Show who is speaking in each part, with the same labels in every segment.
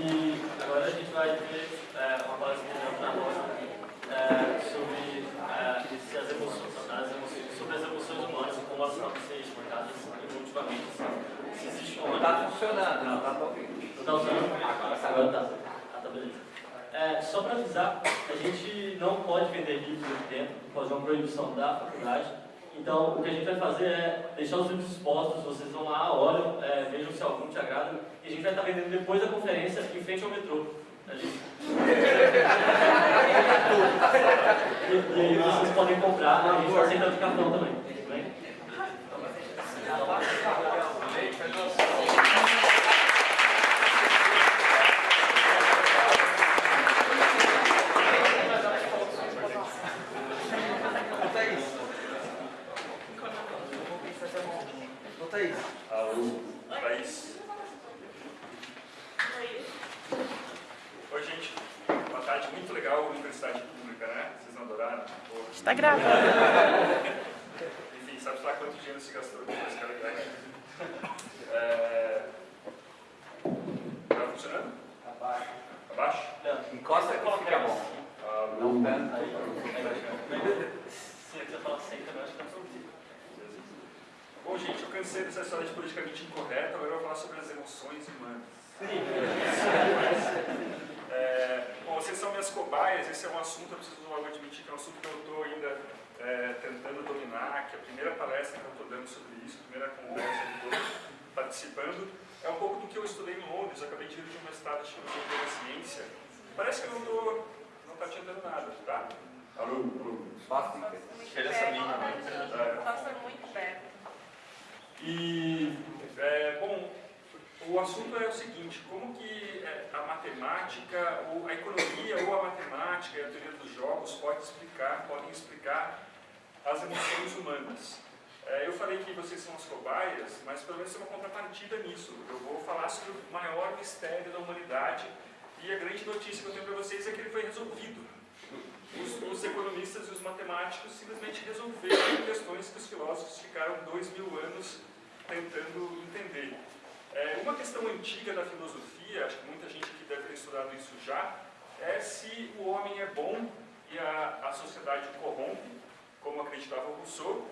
Speaker 1: E agora a gente vai ter é, uma palestra para nós é, sobre é, as emoções, as emoções, sobre as emoções humanas e como elas podem ser explicadas evolutivamente. Se existe
Speaker 2: uma... Está funcionando, não está ouvindo. Não está
Speaker 1: funcionando? Agora está. Ah, tá beleza. É, só para avisar, a gente não pode vender livros aqui dentro, por causa de uma proibição da faculdade. Então, o que a gente vai fazer é deixar os livros expostos, vocês vão lá, olham, é, vejam se algum te agrada, e a gente vai estar vendendo depois da conferência em frente ao metrô. Ali. e, e aí vocês podem comprar, a gente está aceitando de cartão também. Tudo bem?
Speaker 3: Está gravando.
Speaker 4: Enfim, sabe lá quanto dinheiro se gastou depois que ela é... Tá funcionando?
Speaker 2: Abaixo.
Speaker 4: Abaixo?
Speaker 2: Não. Encosta que fica bom.
Speaker 4: Ah,
Speaker 2: não tanto.
Speaker 1: Aí, se você falar sempre, eu acho que tá
Speaker 4: Bom, gente, eu cansei dessa história de politicamente incorreta, agora eu vou falar sobre as emoções humanas. É, bom, minhas cobaias, esse é um assunto, eu preciso logo admitir que é um assunto que eu estou ainda é, tentando dominar, que é a primeira palestra que eu estou dando sobre isso, a primeira conversa que estou participando, é um pouco do que eu estudei em Londres, eu acabei de dirigir um mestrado de filosofia da ciência. Parece que eu não estou não tá te entendendo nada, tá?
Speaker 2: Alô, alô. Fácil.
Speaker 4: Chega essa linha, né?
Speaker 3: Passa muito perto.
Speaker 4: E, é, bom, o assunto é o seguinte, como que é, a matemática, ou a economia, ou a matemática e a teoria dos jogos pode explicar, podem explicar as emoções humanas. É, eu falei que vocês são as cobaias, mas pelo menos tem uma contrapartida nisso. Eu vou falar sobre o maior mistério da humanidade e a grande notícia que eu tenho para vocês é que ele foi resolvido. Os, os, economistas e os matemáticos simplesmente resolveram questões que os filósofos ficaram dois mil anos tentando entender. É, uma questão antiga da filosofia, acho que muita gente aqui deve ter estudado isso já, é se o homem é bom e a, a sociedade o corrompe, como acreditava Rousseau,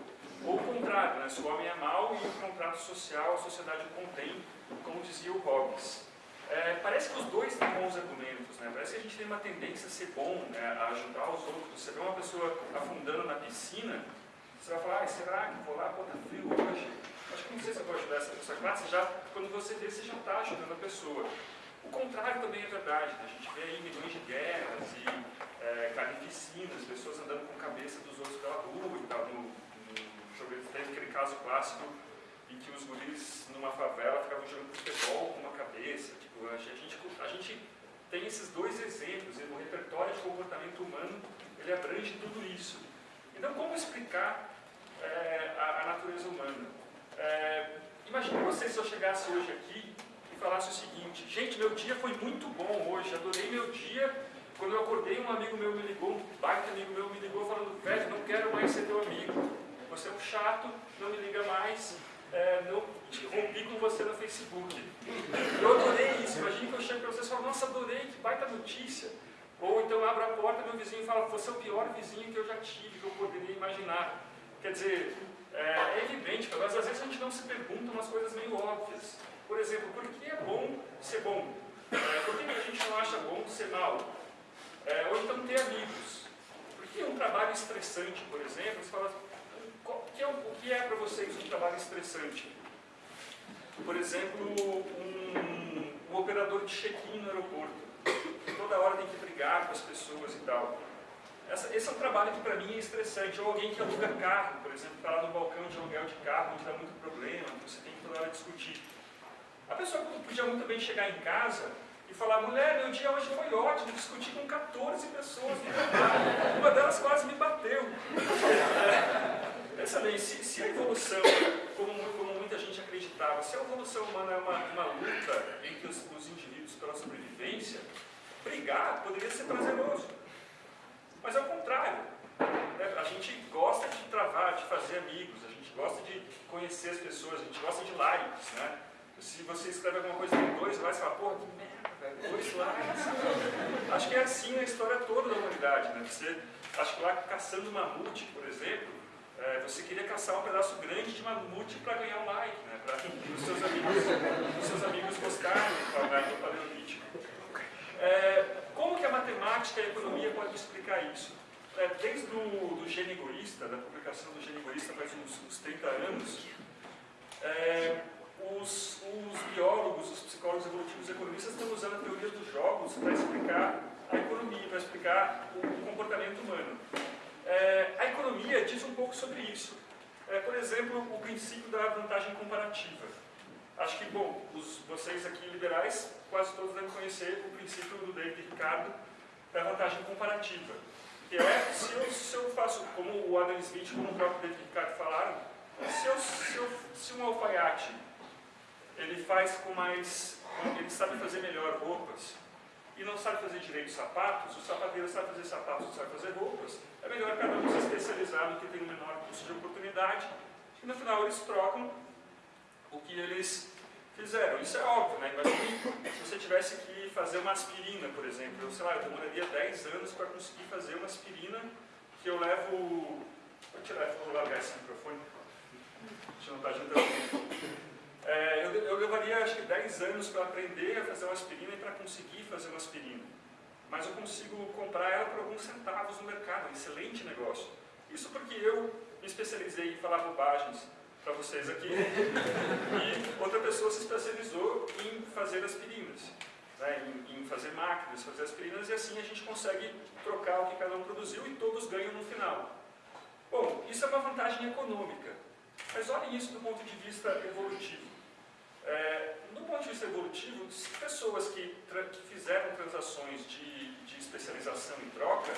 Speaker 4: ou o contrário, né? se o homem é mau e o contrato social, a sociedade o contém, como dizia o Hobbes. É, parece que os dois têm bons argumentos, né? parece que a gente tem uma tendência a ser bom, né? a ajudar os outros. Você vê uma pessoa afundando na piscina, você vai falar, ah, será que vou lá, pô, tá frio hoje? Acho que não sei se eu vou ajudar essa pessoa. Já, quando você vê, você já está ajudando a pessoa. O contrário também é verdade. Né? A gente vê aí milhões de guerras e é, carnificinas, pessoas andando com a cabeça dos outros pela rua e tal. No, no, teve aquele caso clássico em que os guris numa favela ficavam jogando futebol com uma cabeça. Tipo, a gente, a gente tem esses dois exemplos. O repertório de comportamento humano ele abrange tudo isso. Então, como explicar é, a, a natureza humana? É, imagine você se eu chegasse hoje aqui e falasse o seguinte, gente, meu dia foi muito bom hoje, adorei meu dia. Quando eu acordei, um amigo meu me ligou, um baita amigo meu me ligou falando, velho, não quero mais ser teu amigo. Você é um chato, não me liga mais, é, não, rompi com você no Facebook. Eu adorei isso, imagine que eu chego para vocês e falo, nossa, adorei, que baita notícia. Ou então abro a porta, meu vizinho fala, você é o pior vizinho que eu já tive, que eu poderia imaginar. Quer dizer, é, evidente, mas às vezes a gente não se pergunta umas coisas meio óbvias. Por exemplo, por que é bom ser bom? É, por que a gente não acha bom ser mal? É, ou então ter amigos. Por que um trabalho estressante, por exemplo, você fala, qual, que é, o que é para vocês um trabalho estressante? Por exemplo, um, um operador de check-in no aeroporto. Toda hora tem que brigar com as pessoas e tal. Essa, esse é um trabalho que para mim é estressante. Ou alguém que aluga carro, por exemplo, está lá no balcão de aluguel de carro, onde dá muito problema, você tem que toda hora discutir. A pessoa podia muito bem chegar em casa e falar, mulher, meu dia hoje foi ótimo, discuti com 14 pessoas no uma delas quase me bateu. Pensa bem, se, se a evolução, como, como, muita gente acreditava, se a evolução humana é uma, uma luta entre os, os indivíduos pela sobrevivência, brigar poderia ser prazeroso. Mas é o contrário. Né? A gente gosta de travar, de fazer amigos, a gente gosta de conhecer as pessoas, a gente gosta de likes. Né? Se você escreve alguma coisa em dois slides, você fala, porra, que merda, velho, dois slides. Acho que é assim a história toda da humanidade, né? Você, acho que lá caçando mamute, por exemplo, é, você queria caçar um pedaço grande de mamute para ganhar um like, né? Para os seus amigos, os seus amigos gostarem do paleolítico. É, como que a matemática e a economia podem explicar isso? É, desde o do gênio egoísta, da publicação do gênio egoísta faz uns, uns 30 anos, é, os, os, biólogos, os psicólogos evolutivos e economistas estão usando a teoria dos jogos para explicar a economia, para explicar o comportamento humano. É, a economia diz um pouco sobre isso. É, por exemplo, o princípio da vantagem comparativa. Acho que, bom, os, vocês aqui liberais, quase todos devem conhecer o princípio do David Ricardo da vantagem comparativa. Que é, se eu, se eu faço, como o Adam Smith, como o próprio David Ricardo falaram, se, eu, se, eu, se um alfaiate ele faz com mais, ele sabe fazer melhor roupas, e não sabe fazer direito sapatos, o sapateiro sabe fazer sapatos, sabe fazer roupas, é melhor cada um se especializar no que tem o menor custo de oportunidade, e no final eles trocam o que eles fizeram. Isso é óbvio, né? Imagine se você tivesse que fazer uma aspirina, por exemplo. Eu, sei lá, eu demoraria 10 anos para conseguir fazer uma aspirina que eu levo... Vou tirar, vou largar esse microfone. Deixa eu não estar juntando. É, eu, eu, levaria acho que 10 anos para aprender a fazer uma aspirina e para conseguir fazer uma aspirina. Mas eu consigo comprar ela por alguns centavos no mercado, um excelente negócio. Isso porque eu me especializei em falar bobagens para vocês aqui e outra pessoa se especializou em fazer aspirinas, né, em, em fazer máquinas, fazer aspirinas e assim a gente consegue trocar o que cada um produziu e todos ganham no final. Bom, isso é uma vantagem econômica, mas olhem isso do ponto de vista evolutivo. É, do ponto de vista evolutivo, pessoas que, que fizeram transações de, de, especialização em troca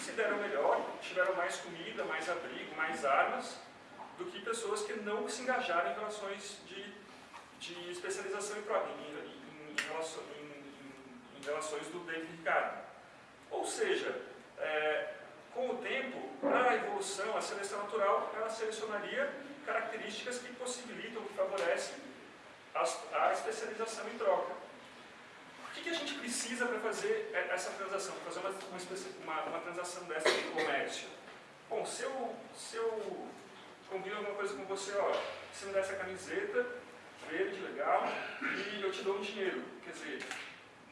Speaker 4: se deram melhor, tiveram mais comida, mais abrigo, mais armas, do que pessoas que não se engajaram em relações de, de especialização em em, em, em, em relações do David Ricardo. Ou seja, é, com o tempo, a evolução, a seleção natural, ela selecionaria características que possibilitam, que favorecem a especialização em troca. O que, que a gente precisa para fazer essa transação, para fazer uma, uma, uma, transação dessa de comércio? Bom, se eu, se eu combino alguma coisa com você, ó, você me dá essa camiseta verde, legal, e eu te dou um dinheiro. Quer dizer,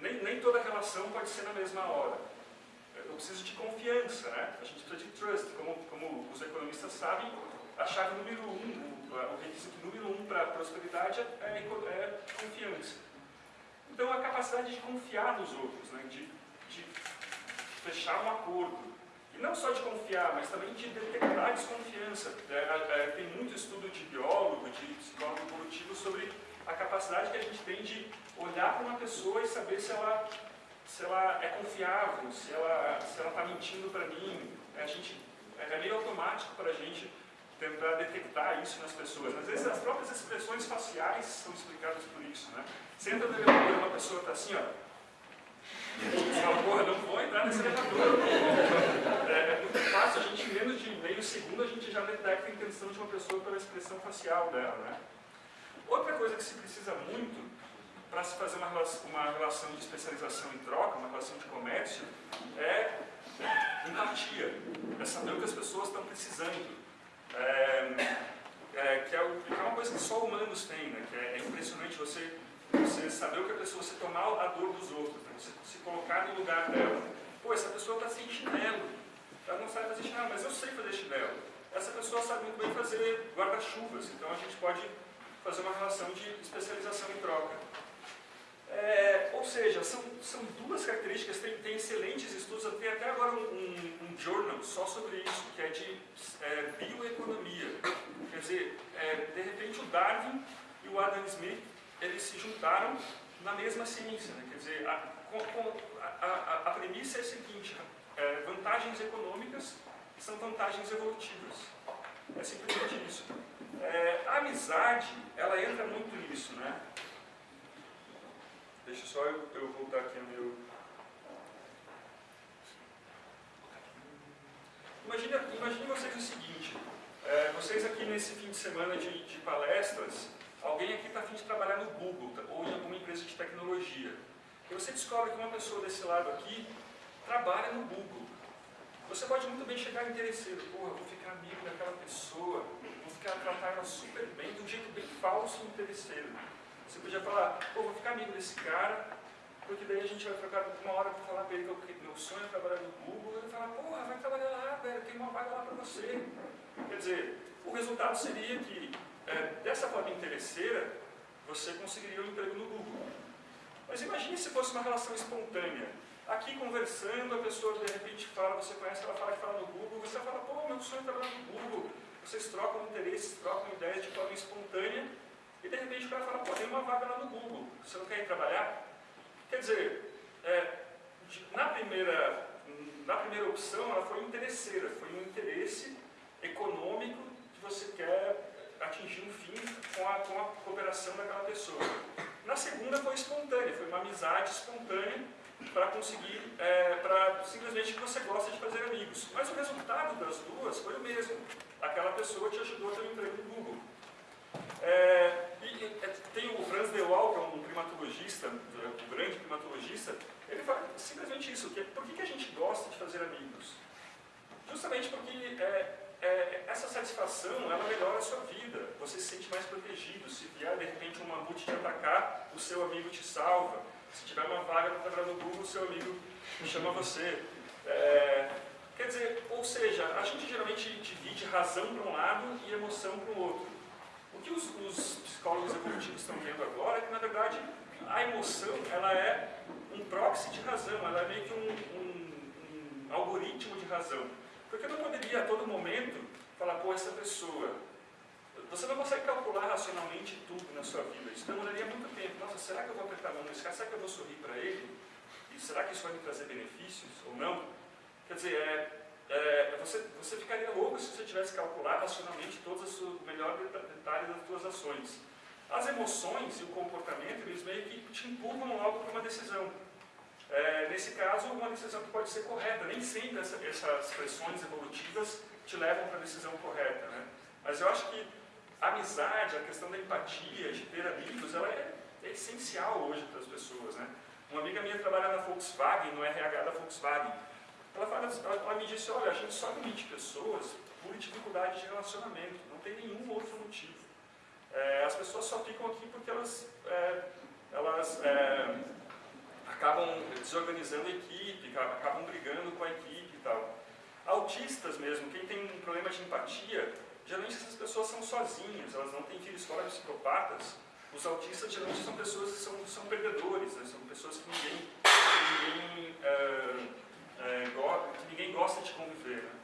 Speaker 4: nem, nem toda relação pode ser na mesma hora. Eu preciso de confiança, né? A gente precisa de trust, como, como os economistas sabem, a chave número um, o requisito número um para a prosperidade é, é, confiança. Então, a capacidade de confiar nos outros, né, de, de fechar um acordo. E não só de confiar, mas também de detectar desconfiança. É, é, é, tem muito estudo de biólogo, de psicólogo evolutivo sobre a capacidade que a gente tem de olhar para uma pessoa e saber se ela, se ela é confiável, se ela está mentindo para mim. A gente, é meio automático para a gente tentar detectar isso nas pessoas. Às vezes as próprias expressões faciais são explicadas por isso. Né? Você entra no elevador e uma pessoa está assim, ó. Fala, porra, não vou entrar nesse elevador. É, é muito fácil, a gente em menos de meio segundo a gente já detecta a intenção de uma pessoa pela expressão facial dela. Né? Outra coisa que se precisa muito para se fazer uma relação, uma relação de especialização em troca, uma relação de comércio, é empatia. É saber o que as pessoas estão precisando. É, é, é, que, é, uma coisa que só humanos têm, né? que é, é, impressionante você, você saber o que a pessoa, você tomar a dor dos outros, né? você se colocar no lugar dela. Pô, essa pessoa está sem chinelo, ela não sabe fazer chinelo, mas eu sei fazer chinelo. Essa pessoa sabe muito bem fazer guarda-chuvas, então a gente pode fazer uma relação de especialização em troca. É, ou seja, são, são duas características, tem, tem excelentes estudos, tem até agora um, um, um, journal só sobre isso, que é de é, bioeconomia. Quer dizer, é, de repente o Darwin e o Adam Smith, eles se juntaram na mesma ciência. Né? Quer dizer, a, a, a, a premissa é a seguinte, é, vantagens econômicas são vantagens evolutivas. É simplesmente isso. É, a amizade, ela entra muito nisso, né? Deixa só eu, eu voltar aqui no meu... Imagine, imagine vocês o seguinte, é, vocês aqui nesse fim de semana de, de palestras, alguém aqui está afim de trabalhar no Google tá? ou em alguma empresa de tecnologia. E você descobre que uma pessoa desse lado aqui trabalha no Google. Você pode muito bem chegar interesseiro, eu vou ficar amigo daquela pessoa, vou ficar tratar ela super bem, de um jeito bem falso e interesseiro. Você podia falar, pô, vou ficar amigo desse cara, porque daí a gente vai trocar uma hora para falar para ele que meu sonho é trabalhar no Google, ele fala, porra, vai trabalhar lá, velho, tem uma vaga lá para você. Quer dizer, o resultado seria que, é, dessa forma interesseira, você conseguiria um emprego no Google. Mas imagine se fosse uma relação espontânea. Aqui conversando, a pessoa de repente fala, você conhece, ela fala que fala no Google, você fala, pô, meu sonho é trabalhar no Google. Vocês trocam interesses, trocam ideias de forma espontânea, e de repente o cara fala, pô, tem uma vaga lá no Google, você não quer ir trabalhar? Quer dizer, é, na, primeira, na primeira opção, ela foi interesseira, foi um interesse econômico que você quer atingir um fim com a, com a cooperação daquela pessoa. Na segunda foi espontânea, foi uma amizade espontânea para conseguir, é, para simplesmente que você gosta de fazer amigos. Mas o resultado das duas foi o mesmo. Aquela pessoa te ajudou a ter um emprego no Google. É, e, é, tem o Franz de Waal, que é um primatologista, um grande primatologista, ele fala simplesmente isso, que é, por que, que a gente gosta de fazer amigos? Justamente porque é, é, essa satisfação, ela melhora a sua vida, você se sente mais protegido, se vier de repente um mamute te atacar, o seu amigo te salva, se tiver uma vaga para trabalhar no Google, o seu amigo chama você. É, quer dizer, ou seja, a gente geralmente divide razão para um lado e emoção para o outro. O que os, os psicólogos evolutivos estão vendo agora é que, na verdade, a emoção ela é um proxy de razão, ela é meio que um, um, um algoritmo de razão. Porque eu não poderia a todo momento falar, pô, essa pessoa. Você não consegue calcular racionalmente tudo na sua vida. Isso demoraria muito tempo. Nossa, será que eu vou apertar a mão nesse cara? Será que eu vou sorrir para ele? E será que isso vai me trazer benefícios ou não? Quer dizer, é, é, você, você ficaria louco se você tivesse calcular racionalmente todos os melhores detalhes das suas ações. As emoções e o comportamento, eles meio que te empurram logo para uma decisão. É, nesse caso, uma decisão que pode ser correta. Nem sempre essa, essas pressões evolutivas te levam para a decisão correta. Né? Mas eu acho que a amizade, a questão da empatia, de ter amigos, ela é, é essencial hoje para as pessoas. Né? Uma amiga minha trabalha na Volkswagen, no RH da Volkswagen. Ela, fala, ela, me disse, olha, a gente só demite pessoas por dificuldade de relacionamento, não tem nenhum outro motivo. É, as pessoas só ficam aqui porque elas, é, elas é, acabam desorganizando a equipe, acabam brigando com a equipe e tal. Autistas mesmo, quem tem um problema de empatia, geralmente essas pessoas são sozinhas, elas não têm filhos fora psicopatas. Os autistas geralmente são pessoas que são, são perdedores, né? são pessoas que ninguém, ninguém, uh, uh, que ninguém gosta de conviver. Né?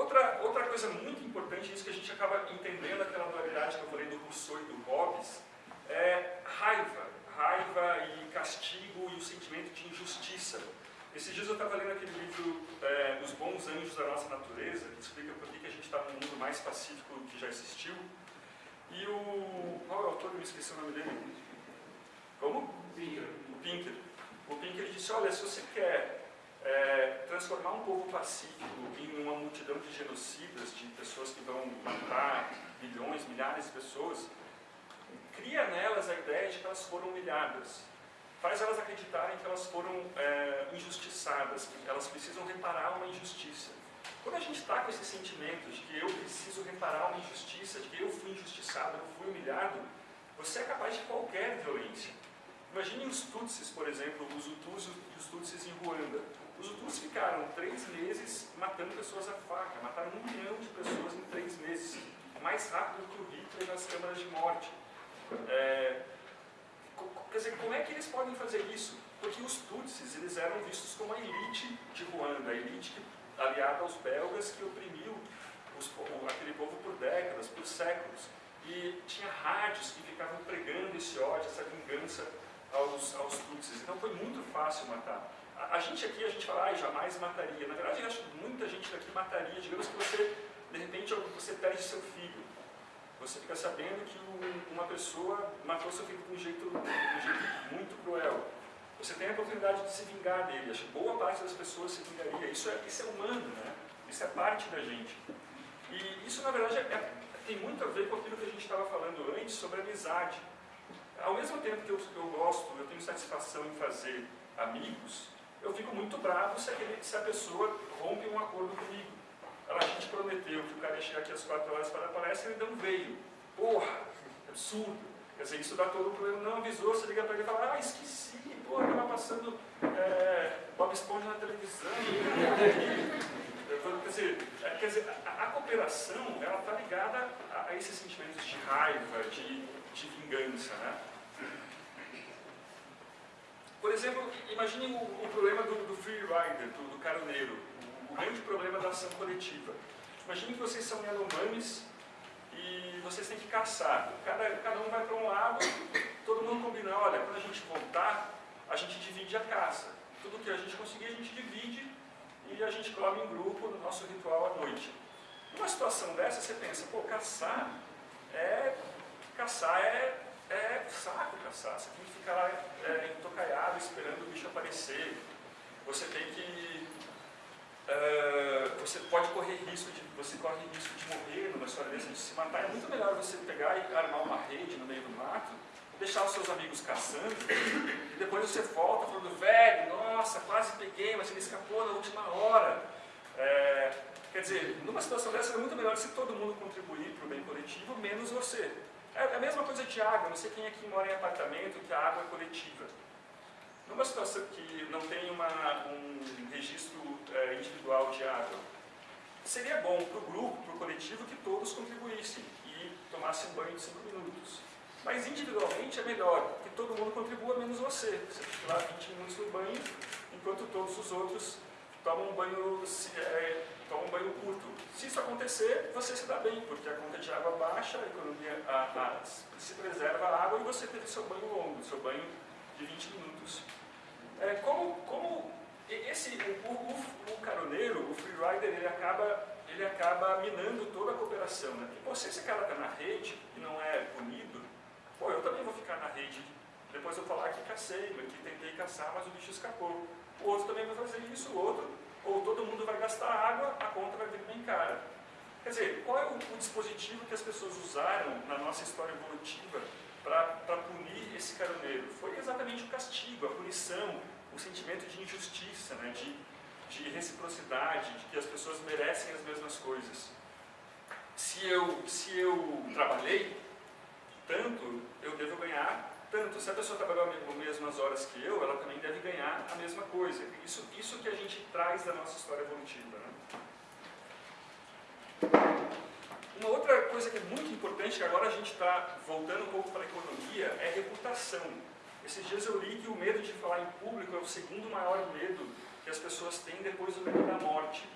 Speaker 4: Outra, outra coisa muito importante, isso que a gente acaba entendendo aquela dualidade que eu falei do Rousseau e do Hobbes, é raiva. Raiva e castigo e o sentimento de injustiça. Esses dias eu estava lendo aquele livro é, Os Bons Anjos da Nossa Natureza, que explica por que a gente está num mundo mais pacífico que já existiu. E o. Qual é o autor? Eu me esqueci o nome dele. Como?
Speaker 2: Pinker.
Speaker 4: O Pinker. O Pinker disse: olha, se você quer é, transformar um povo pacífico em uma multidão de genocidas, de pessoas que vão matar milhões, milhares de pessoas, cria nelas a ideia de que elas foram humilhadas. Faz elas acreditarem que elas foram é, injustiçadas, que elas precisam reparar uma injustiça. Quando a gente está com esse sentimento de que eu preciso reparar uma injustiça, de que eu fui injustiçado, eu fui humilhado, você é capaz de qualquer violência. Imagine os Tutsis, por exemplo, os Hutus e os Tutsis em Ruanda. Os Hutus ficaram três meses matando pessoas à faca, mataram um milhão de pessoas em três meses, mais rápido que o Hitler nas câmaras de morte. É, quer dizer, como é que eles podem fazer isso? Porque os Tutsis eles eram vistos como a elite de Ruanda, a elite aliada aos belgas que oprimiu os, aquele povo por décadas, por séculos. E tinha rádios que ficavam pregando esse ódio, essa vingança aos, aos Tutsis. Então foi muito fácil matar. A, a gente aqui, a gente fala, ah, jamais mataria. Na verdade, eu acho que muita gente daqui mataria. Digamos que você, de repente, você perde seu filho. Você fica sabendo que um, uma pessoa matou seu filho de um jeito, de um jeito muito cruel. Você tem a oportunidade de se vingar dele. Acho que boa parte das pessoas se vingaria. Isso é, isso é humano, né? isso é parte da gente. E isso, na verdade, é, tem muito a ver com aquilo que a gente estava falando antes sobre amizade. Ao mesmo tempo que eu, eu gosto, eu tenho satisfação em fazer amigos, eu fico muito bravo se, aquele, se a pessoa rompe um acordo comigo. Ela, a gente prometeu que o cara ia chegar aqui às 4 horas para a palestra e ele não veio. Porra, absurdo. Quer dizer, isso dá todo o problema. Não avisou, você liga para ele e fala, ah, esqueci, porra, estava passando é, Bob Esponja na televisão. Quer dizer, quer dizer a, a cooperação ela está ligada a, a, esses sentimentos de raiva, de, de vingança. Né? Por exemplo, imagine o, o problema do, do free rider, do, do caroneiro, grande problema da ação coletiva. Imagine que vocês são Yanomamis e vocês têm que caçar. Cada, cada um vai para um lado, todo mundo combina, olha, quando a gente voltar, a gente divide a caça. Tudo que a gente conseguir, a gente divide e a gente come em grupo no nosso ritual à noite. Numa situação dessa, você pensa, pô, caçar é... caçar é é saco caçar. Você tem que ficar lá é, entocaiado esperando o bicho aparecer. Você tem que. Uh, você pode correr risco de. Você corre risco de morrer numa história dessa, de se matar. É muito melhor você pegar e armar uma rede no meio do mato, deixar os seus amigos caçando, e depois você volta falando, velho, nossa, quase peguei, mas ele escapou na última hora. É, quer dizer, numa situação dessa é muito melhor se todo mundo contribuir para o bem coletivo, menos você. É, é a mesma coisa de água, não sei quem aqui mora em apartamento, que a água é coletiva. Numa situação que não tem uma, um registro é, individual de água, seria bom para o grupo, para o coletivo, que todos contribuíssem e tomassem banho de 5 minutos. Mas individualmente é melhor que todo mundo contribua, menos você. Você fica lá 20 minutos no banho, enquanto todos os outros tomam um banho é, toma um banho curto. Se isso acontecer, você se dá bem, porque a conta de água baixa, a economia a, a, se preserva a água e você teve seu banho longo, seu banho de 20 minutos. É, como, como esse, o, o, o, caroneiro, o freerider, ele acaba, ele acaba minando toda a cooperação. Né? Porque, se esse cara está na rede e não é punido, pô, eu também vou ficar na rede. Depois eu falar que cacei, que tentei caçar, mas o bicho escapou. O outro também vai fazer isso, o outro ou todo mundo vai gastar água, a conta vai vir bem cara. Quer dizer, qual é o, o dispositivo que as pessoas usaram na nossa história evolutiva para punir esse caroneiro? Foi exatamente o castigo, a punição, o sentimento de injustiça, né, de, de reciprocidade, de que as pessoas merecem as mesmas coisas. Se eu, se eu trabalhei tanto, eu devo ganhar tanto, se a pessoa trabalhou as mesmas horas que eu, ela também deve ganhar a mesma coisa. Isso, isso que a gente traz da nossa história evolutiva. Né? Uma outra coisa que é muito importante, que agora a gente está voltando um pouco para a economia, é reputação. Esses dias eu li que o medo de falar em público é o segundo maior medo que as pessoas têm depois do medo da morte.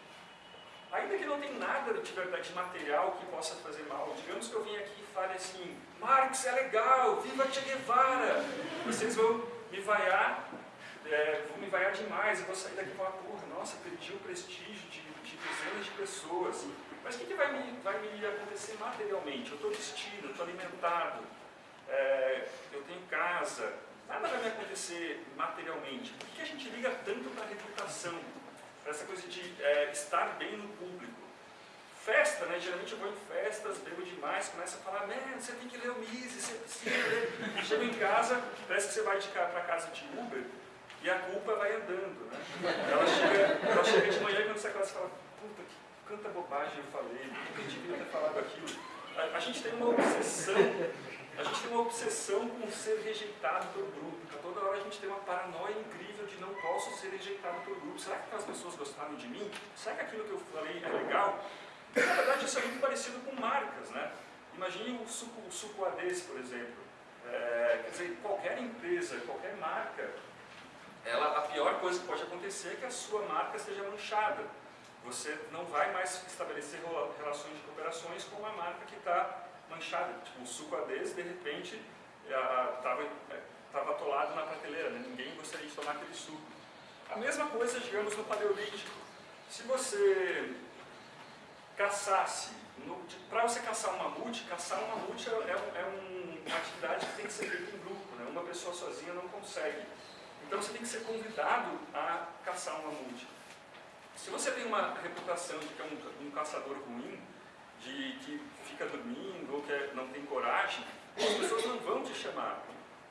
Speaker 4: Ainda que não tenha nada de verdade material que possa fazer mal, digamos que eu vim aqui e fale assim, Marx é legal, viva Che Guevara, vocês vão me vaiar, é, vão me vaiar demais, eu vou sair daqui e falar, porra, nossa, perdi o prestígio de, de dezenas de pessoas. Mas o que, que vai, me, vai me acontecer materialmente? Eu estou vestido, estou alimentado, é, eu tenho casa, nada vai me acontecer materialmente. Por que a gente liga tanto para a reputação? essa coisa de é, estar bem no público. Festa, né? Geralmente eu vou em festas, bebo demais, começa a falar, man, você tem que ler o Mises, você precisa ler. Chego em casa, parece que você vai para casa de Uber e a culpa vai andando, né? Ela chega, ela chega de manhã e quando você acorda, você fala, quanta bobagem eu falei, por que devia ter falado aquilo? A, a gente tem uma obsessão a gente tem uma obsessão com ser rejeitado pelo grupo. A toda hora a gente tem uma paranoia incrível de não posso ser rejeitado pelo grupo. Será que aquelas pessoas gostaram de mim? Será que aquilo que eu falei é legal? Na verdade, isso é muito parecido com marcas, né? Imagine o suco, o suco Ades, por exemplo. É, quer dizer, qualquer empresa, qualquer marca, ela, a pior coisa que pode acontecer é que a sua marca esteja manchada. Você não vai mais estabelecer relações de cooperações com uma marca que está manchada, tipo, o suco adese, de repente, estava é, atolado na prateleira, né? ninguém gostaria de tomar aquele suco. A mesma coisa, digamos, no Paleolítico. Se você caçasse, para você caçar um mamute, caçar um mamute é, é, é um, uma atividade que tem que ser feita em grupo, né? uma pessoa sozinha não consegue. Então você tem que ser convidado a caçar um mamute. Se você tem uma reputação de que é um, um caçador ruim, de que fica dormindo ou que é, não tem coragem, as pessoas não vão te chamar.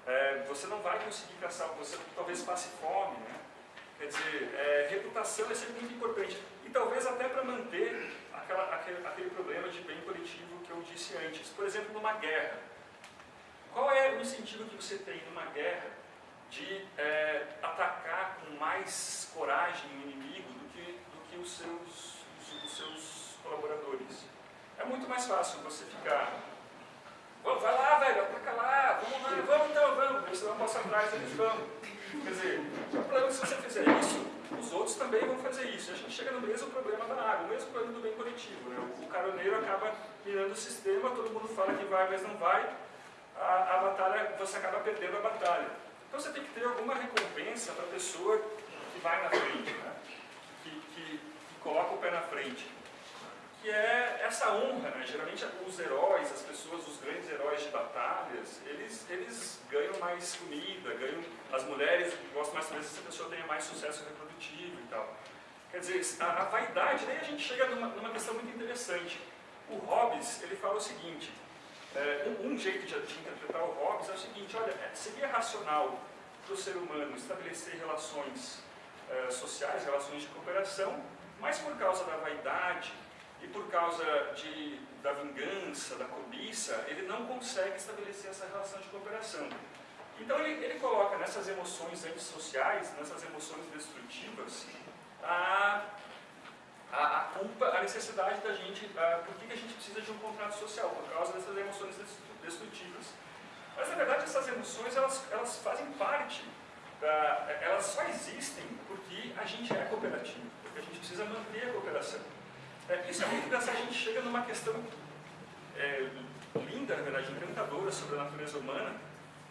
Speaker 4: É, você não vai conseguir caçar, você talvez passe fome, né? Quer dizer, é, reputação é sempre muito importante. E talvez até para manter aquela, aquele, aquele problema de bem coletivo que eu disse antes. Por exemplo, numa guerra. Qual é o incentivo que você tem numa guerra de é, atacar com mais coragem do que os, seus, os, os seus colaboradores? É muito mais fácil você ficar vai lá, velho, ataca lá, vamos lá, vamos então, vamos. Você não passa atrás, eles vão. Quer dizer, o problema é que se você fizer isso, os outros também vão fazer isso. A gente chega no mesmo problema da água, o mesmo problema do bem coletivo. Né? O caroneiro acaba mirando o sistema, todo mundo fala que vai, mas não vai. A, a batalha, você acaba perdendo a batalha. Então você tem que ter alguma recompensa para a pessoa que vai na frente, né? Coloca o pé na frente que é essa honra, né? Geralmente os heróis, as pessoas, os grandes heróis de batalhas, eles, eles ganham mais comida, ganham, as mulheres gostam mais talvez se a pessoa tenha mais sucesso reprodutivo e tal. Quer dizer, a, a vaidade, daí a gente chega numa, numa, questão muito interessante. O Hobbes, ele fala o seguinte, é, um, um, jeito de, de, interpretar o Hobbes é o seguinte, olha, é, seria racional para o ser humano estabelecer relações é, sociais, relações de cooperação, mas por causa da vaidade, e por causa de, da vingança, da cobiça, ele não consegue estabelecer essa relação de cooperação. Então ele, ele coloca nessas emoções antissociais, nessas emoções destrutivas, a, a, a culpa, a necessidade da gente, a, por que, que a gente precisa de um contrato social, por causa dessas emoções destrutivas. Mas na verdade essas emoções elas, elas fazem parte, da, elas só existem porque a gente é cooperativo, a gente precisa manter a cooperação. É, isso é muito engraçado, a gente chega numa questão é, linda, na verdade, encantadora sobre a natureza humana,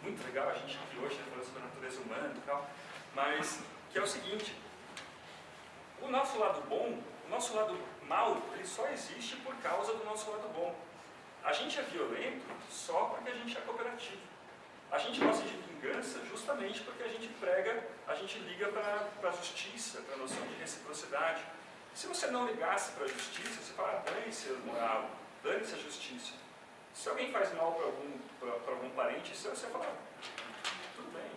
Speaker 4: muito legal a gente aqui hoje né, falando sobre a natureza humana e tal, mas que é o seguinte, o nosso lado bom, o nosso lado mal, ele só existe por causa do nosso lado bom. A gente é violento só porque a gente é cooperativo. A gente gosta de vingança justamente porque a gente prega, a gente liga para a justiça, para a noção de reciprocidade. Se você não ligasse para a justiça, você fala, dane-se a moral, dane-se a justiça. Se alguém faz mal para algum, algum parente, você fala, tudo bem.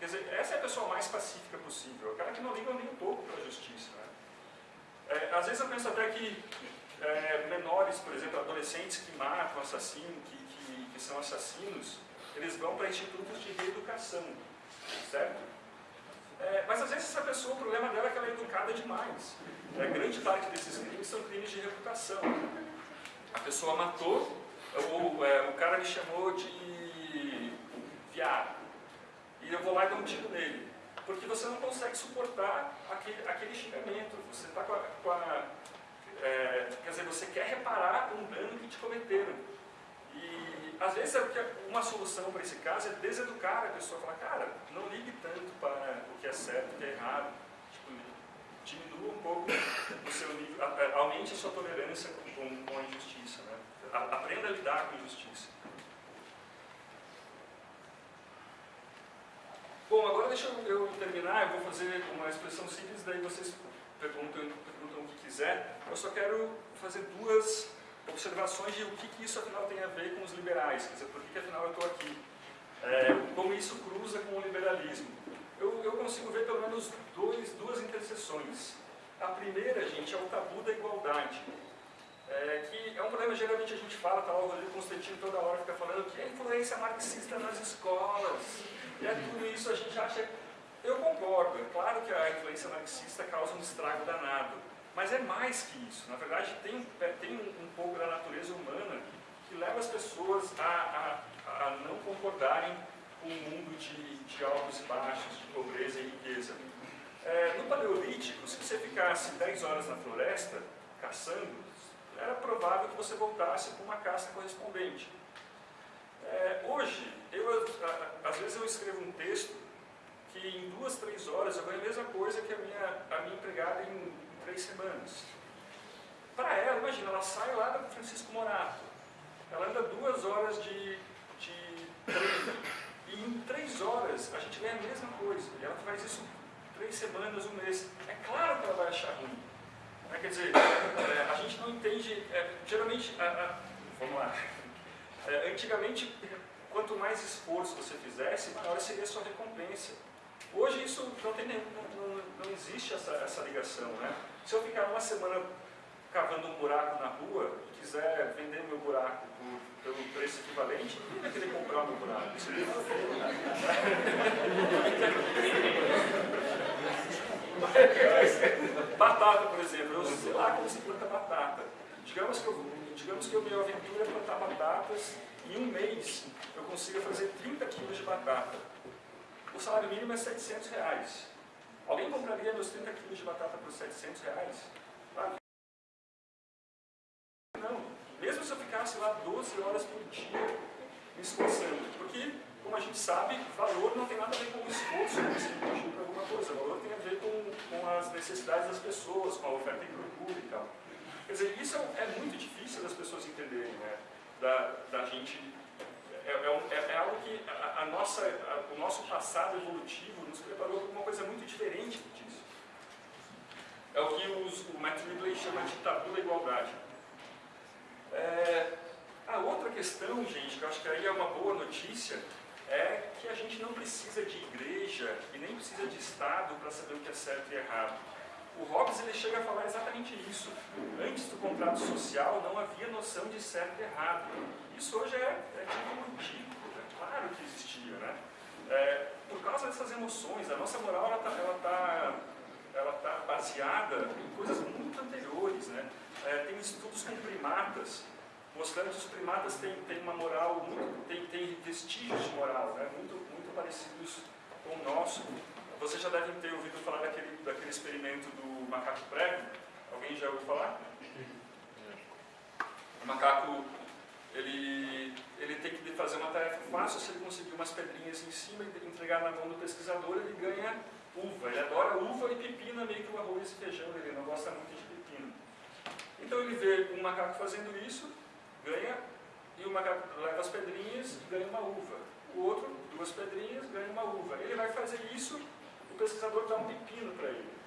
Speaker 4: Quer dizer, essa é a pessoa mais pacífica possível, aquela que não liga nem um pouco para a justiça. Né? É, às vezes eu penso até que é, menores, por exemplo, adolescentes que matam, assassinos, que, que, que são assassinos, eles vão para institutos de reeducação, certo? É, mas às vezes essa pessoa, o problema dela é que ela é educada demais. É, grande parte desses crimes são crimes de reputação. A pessoa matou, ou é, o cara me chamou de viado. E eu vou lá e dou um tiro nele. Porque você não consegue suportar aquele, aquele xingamento. Você está com a. Com a é, quer dizer, você quer reparar um dano que te cometeram. E às vezes é uma solução para esse caso é deseducar a pessoa, falar, cara, não ligue tanto para o que é certo, o que é errado, tipo, diminua um pouco o seu nível, aumente a sua tolerância com, com a injustiça, né? aprenda a lidar com a injustiça. Bom, agora deixa eu terminar, eu vou fazer uma expressão simples, daí vocês perguntam, perguntam o que quiser. Eu só quero fazer duas observações de o que, que isso afinal tem a ver com os liberais, quer dizer, por que, que afinal eu estou aqui, é, como isso cruza com o liberalismo. Eu, eu consigo ver pelo menos dois, duas interseções. A primeira, gente, é o tabu da igualdade, é, que é um problema, geralmente a gente fala, tá o Rodrigo Constantino toda hora fica falando que é influência marxista nas escolas, e é tudo isso, a gente acha... Eu concordo, é claro que a influência marxista causa um estrago danado, mas é mais que isso. Na verdade, tem, tem um, pouco da natureza humana que leva as pessoas a, a, a não concordarem com um mundo de, de altos e baixos, de pobreza e riqueza. É, no Paleolítico, se você ficasse 10 horas na floresta, caçando, era provável que você voltasse com uma caça correspondente. É, hoje, eu, às vezes eu escrevo um texto que em duas, três horas eu ganho a mesma coisa que a minha, a minha empregada em três semanas. Para ela, imagina, ela sai lá da Francisco Morato, ela anda duas horas de, de treino, e em três horas a gente ganha a mesma coisa, e ela faz isso três semanas, um mês. É claro que ela vai achar ruim. Né? Quer dizer, é, a gente não entende, é, geralmente, a, a, vamos lá, é, antigamente, quanto mais esforço você fizesse, maior seria a sua recompensa. Hoje isso não, tem, não, não, existe essa, essa ligação. Né? Se eu ficar uma semana cavando um buraco na rua e quiser vender meu buraco por, pelo preço equivalente, ninguém vai querer comprar meu buraco. Isso não Batata, por exemplo, eu sei lá como se planta batata. Digamos que eu, digamos que eu me aventure a plantar batatas e em um mês eu consiga fazer 30 quilos de batata. O salário mínimo é 700 reais. Alguém compraria meus 30 quilos de batata por 700 reais? Claro que não. Mesmo se eu ficasse lá 12 horas por dia me esforçando. Porque, como a gente sabe, valor não tem nada a ver com o esforço que você investiu para alguma coisa. Valor tem a ver com, com as necessidades das pessoas, com a oferta e procura e tal. Quer dizer, isso é, é muito difícil das pessoas entenderem, né? Da, da gente é, é, é, é, algo que a, a nossa, a, o nosso passado evolutivo nos preparou para uma coisa muito diferente disso. É o que os, o Matt Ridley chama de tabu da igualdade. É, a outra questão, gente, que eu acho que aí é uma boa notícia, é que a gente não precisa de igreja e nem precisa de Estado para saber o que é certo e errado. O Hobbes ele chega a falar exatamente isso. Antes do contrato social não havia noção de certo e errado. Isso hoje é, é tipo ridículo, é claro que existia, né? É, por causa dessas emoções, a nossa moral ela está ela tá, ela tá baseada em coisas muito anteriores, né? É, tem estudos com primatas mostrando que os primatas têm, têm uma moral, muito, têm, têm vestígios de moral, né? muito, muito parecidos com o nosso. Vocês já devem ter ouvido falar daquele, daquele experimento do macaco prego. Alguém já ouviu falar? O macaco, ele, ele tem que fazer uma tarefa fácil, se ele conseguir umas pedrinhas em cima e entregar na mão do pesquisador, ele ganha uva. Ele adora uva e pepino, meio que o arroz e feijão, ele não gosta muito de pepino. Então ele vê um macaco fazendo isso, ganha, e o macaco leva as pedrinhas e ganha uma uva. O outro, duas pedrinhas, ganha uma uva. Ele vai fazer isso o pesquisador dá um pepino para ele.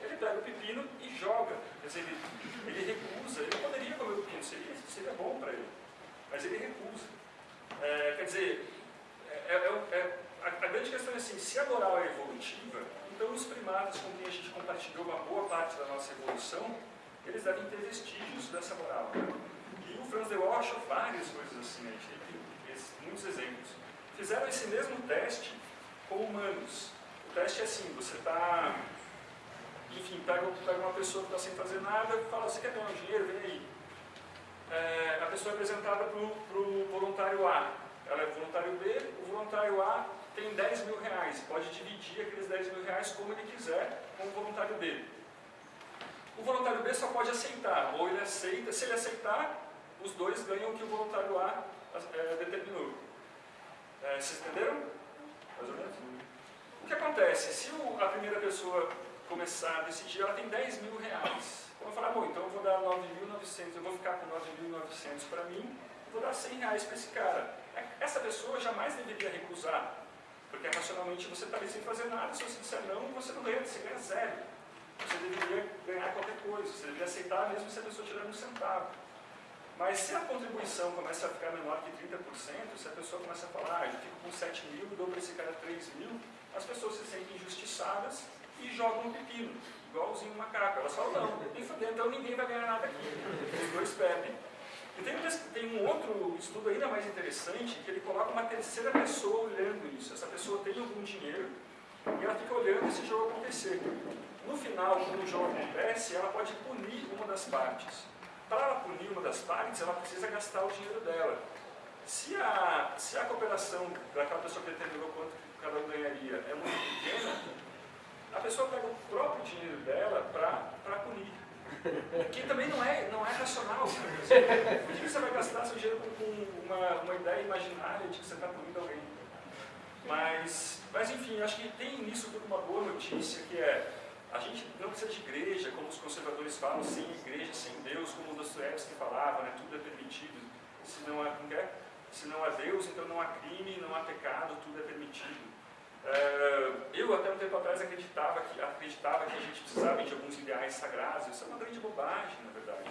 Speaker 4: Ele pega o pepino e joga. Quer dizer, ele, ele recusa. Ele não poderia comer o pepino, seria, seria bom para ele. Mas ele recusa. É, quer dizer, é, é, é a, a, grande questão é assim, se a moral é evolutiva, então os primatas com quem a gente compartilhou uma boa parte da nossa evolução, eles devem ter vestígios dessa moral. Né? E o Franz de Waal achou várias coisas assim, a gente tem muitos exemplos. Fizeram esse mesmo teste com humanos teste é assim, você está, enfim, pega, pega uma pessoa que está sem fazer nada, fala, você quer ganhar um dinheiro? Vem aí. É, a pessoa é apresentada para o voluntário A, ela é voluntário B, o voluntário A tem 10 mil reais, pode dividir aqueles 10 mil reais como ele quiser com o voluntário B. O voluntário B só pode aceitar, ou ele aceita, se ele aceitar, os dois ganham o que o voluntário A é, determinou. É, vocês entenderam? Mais ou menos? O que acontece? Se o, a primeira pessoa começar a decidir, ela tem 10 mil reais. Então eu falar, bom, então eu vou dar 9.900, eu vou ficar com 9.900 para mim, e vou dar 100 reais para esse cara. É, essa pessoa jamais deveria recusar, porque racionalmente você está ali sem fazer nada, se você disser não, você não ganha, você ganha zero. Você deveria ganhar qualquer coisa, você deveria aceitar mesmo se a pessoa tiver um centavo. Mas se a contribuição começa a ficar menor que 30%, se a pessoa começa a falar, ah, eu fico com 7 mil, dou para esse cara 3 mil, as pessoas se sentem injustiçadas e jogam um pepino, igualzinho um macaco. Elas falam, não, nem fudendo, então ninguém vai ganhar nada aqui. Os dois bebem. E tem, tem, um outro estudo ainda mais interessante, que ele coloca uma terceira pessoa olhando isso. Essa pessoa tem algum dinheiro e ela fica olhando esse jogo acontecer. No final, quando o jogo acontece, ela pode punir uma das partes. Para ela punir uma das partes, ela precisa gastar o dinheiro dela. Se a, se a cooperação daquela pessoa que determinou quanto cada um ganharia é muito pequena, a pessoa pega o próprio dinheiro dela para punir. Que também não é, não é racional. Por que você vai gastar seu dinheiro com, uma, uma ideia imaginária de que você está punindo alguém? Mas, mas enfim, acho que tem nisso tudo uma boa notícia, que é a gente não precisa de igreja, como os conservadores falam, sem igreja, sem Deus, como o Dostoiévski falava, né, tudo é permitido, se não, há, se não há Deus, então não há crime, não há pecado, tudo é permitido. É, eu, até um tempo atrás, acreditava que, acreditava que a gente precisava de alguns ideais sagrados. Isso é uma grande bobagem, na verdade.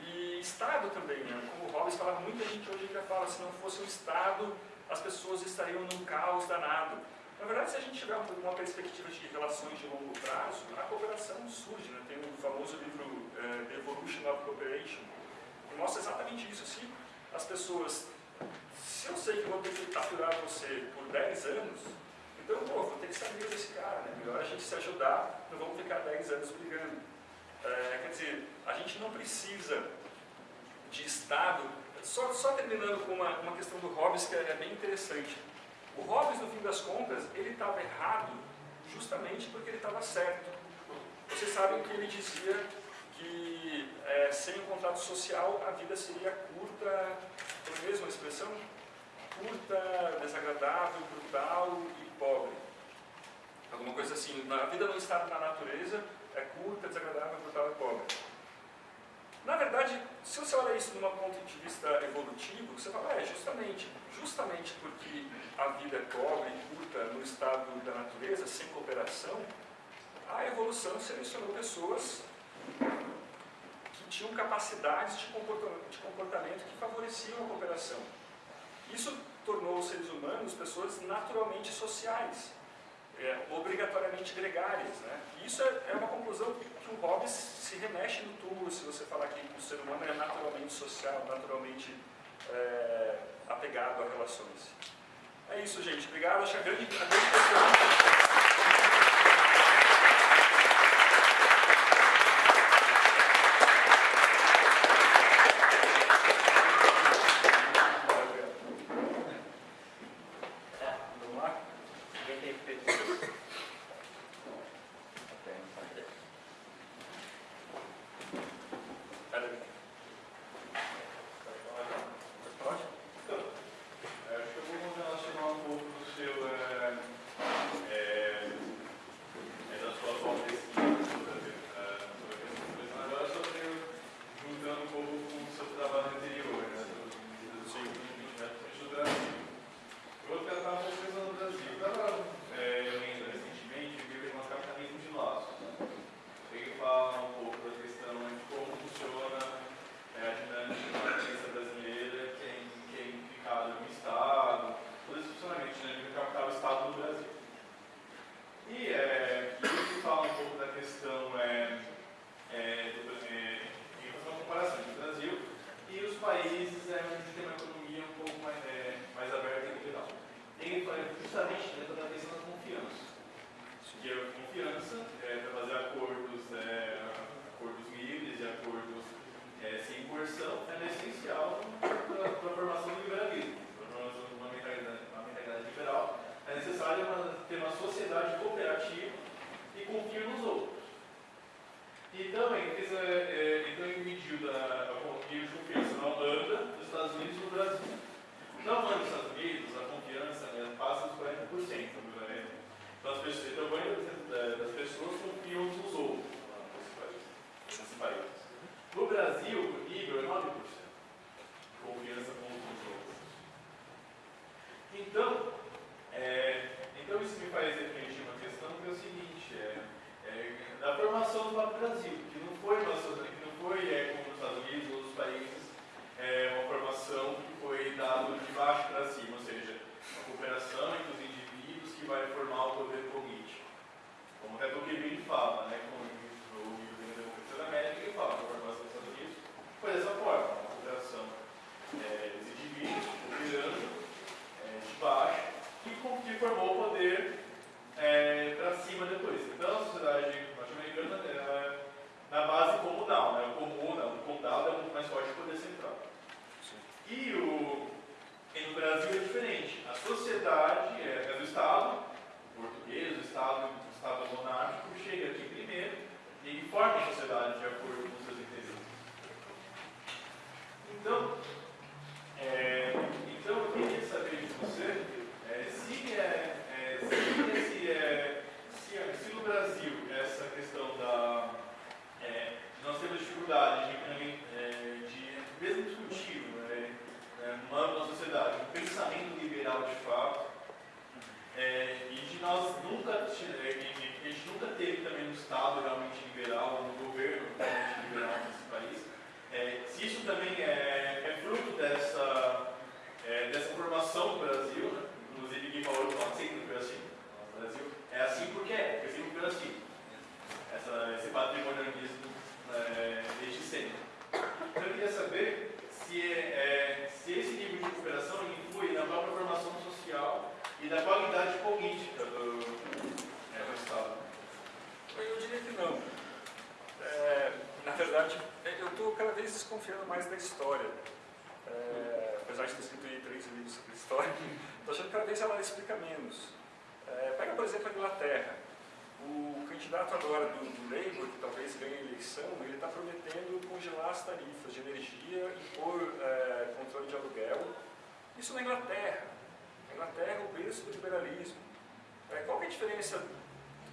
Speaker 4: E Estado também, né? como o Hobbes falava, muita gente hoje já fala, se não fosse um Estado, as pessoas estariam num caos danado. Na verdade, se a gente tiver uma perspectiva de relações de longo prazo, a cooperação surge. Né? Tem o famoso livro uh, The Evolution of Cooperation, que mostra exatamente isso. Se as pessoas, se eu sei que vou ter que aturar você por 10 anos, então, pô, vou ter que amigo desse cara, né? Melhor a gente se ajudar, não vamos ficar 10 anos brigando. É, quer dizer, a gente não precisa de Estado. Só, só terminando com uma, uma questão do Hobbes que é bem interessante. O Hobbes, no fim das contas, ele estava errado justamente porque ele estava certo. Vocês sabem que ele dizia que é, sem o contato social a vida seria curta, foi mesmo a expressão? Curta, desagradável, brutal e pobre. Alguma coisa assim. A vida não está na natureza, é curta, desagradável, brutal e pobre. Na verdade, se você olha isso de um ponto de vista evolutivo, você fala, é, justamente, justamente porque a vida é pobre e curta no estado da natureza, sem cooperação, a evolução selecionou pessoas que tinham capacidades de comportamento, de comportamento que favoreciam a cooperação. Isso tornou os seres humanos pessoas naturalmente sociais, é, obrigatoriamente gregárias. Né? E isso é, é uma conclusão que o Hobbes se remexe no túmulo se você falar que o ser humano é naturalmente social, naturalmente é, apegado a relações. É isso, gente. Obrigado. Acho a grande, a grande questão... apesar de ter escrito aí três livros sobre história, estou achando que cada vez ela explica menos. É, pega, por exemplo, a Inglaterra. O candidato agora do, do Labour, que talvez ganhe a eleição, ele está prometendo congelar as tarifas de energia, impor é, controle de aluguel. Isso na Inglaterra. A Inglaterra o berço do liberalismo. É, qual é a diferença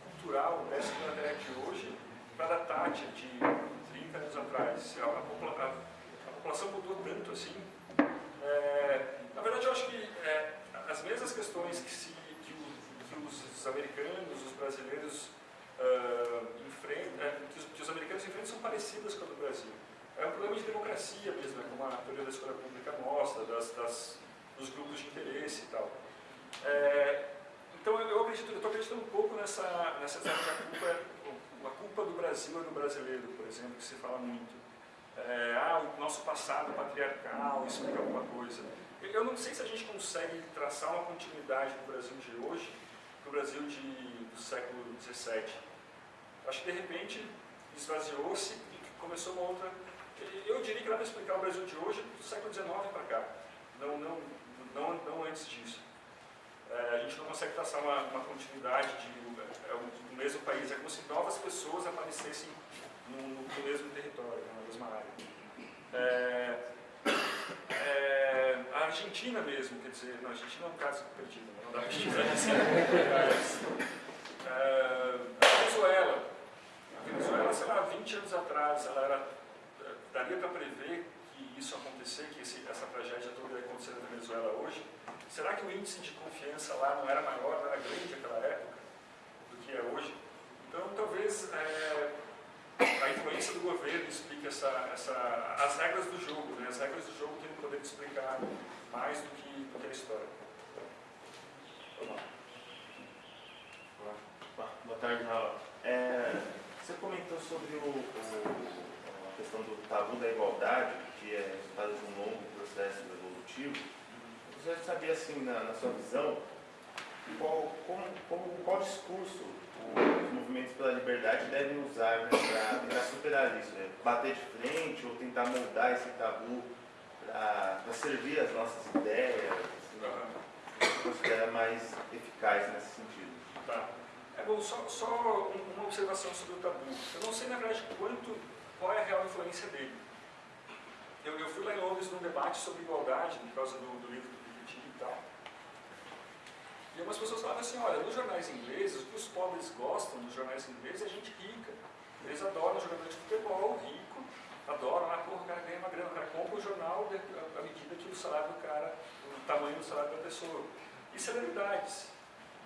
Speaker 4: cultural dessa Inglaterra de hoje para a Thatcher de 30 anos atrás? A, a população mudou tanto assim. É, na verdade, eu acho que é, as mesmas questões que, se, que, o, que os americanos, os brasileiros uh, enfrentam, é, que, os, que, os, americanos enfrentam são parecidas com a do Brasil. É um problema de democracia mesmo, né, como a teoria da escola pública mostra, das, das, dos grupos de interesse e tal. É, então eu acredito, eu estou acreditando um pouco nessa, nessa que a culpa, a culpa do Brasil é do brasileiro, por exemplo, que se fala muito. É, ah, o nosso passado patriarcal explica alguma coisa. Eu não sei se a gente consegue traçar uma continuidade do Brasil de hoje para o Brasil de, do século XVII. Acho que de repente esvaziou-se e começou uma outra. Eu diria que dá para explicar o Brasil de hoje do século XIX para cá, não, não, não, não antes disso. É, a gente não consegue traçar uma, uma continuidade de é, o mesmo país. É como se novas pessoas aparecessem no, no mesmo território, na mesma área. É, é, a Argentina mesmo, quer dizer, não, a Argentina é um caso perdido, não dá para é, A Venezuela, a Venezuela, sei lá, 20 anos atrás, ela era, daria para prever que isso acontecer, que esse, essa tragédia toda ia acontecer na Venezuela hoje? Será que o índice de confiança lá não era maior, não era grande naquela época do que é hoje? Então, talvez é, a influência do governo explique essa, essa, as regras do jogo. Né? As regras do jogo têm o poder de explicar mais do que, do que a história.
Speaker 5: Boa tarde, Raul. É, você comentou sobre o, o, a questão do tabu da igualdade, que é resultado de um longo processo evolutivo. Você sabia, assim, na, na sua visão, qual, como, como, qual discurso movimentos pela liberdade devem usar né, para tentar superar isso? Né? Bater de frente ou tentar moldar esse tabu para servir as nossas ideias? Assim, considera mais eficaz nesse sentido?
Speaker 4: Tá. É bom, só, só uma observação sobre o tabu. Eu não sei, na verdade, quanto, qual é a real influência dele. Eu, eu fui lá em Londres num debate sobre igualdade, por causa do, do livro do Piketty e tal. E algumas pessoas falavam assim, olha, nos jornais ingleses, o que os pobres gostam nos jornais ingleses é gente rica. Eles adoram jogador de futebol, rico, adoram, ah, porra, o cara ganha uma grana, o cara compra o jornal à medida que o salário do cara, o tamanho do salário da pessoa. E celebridades.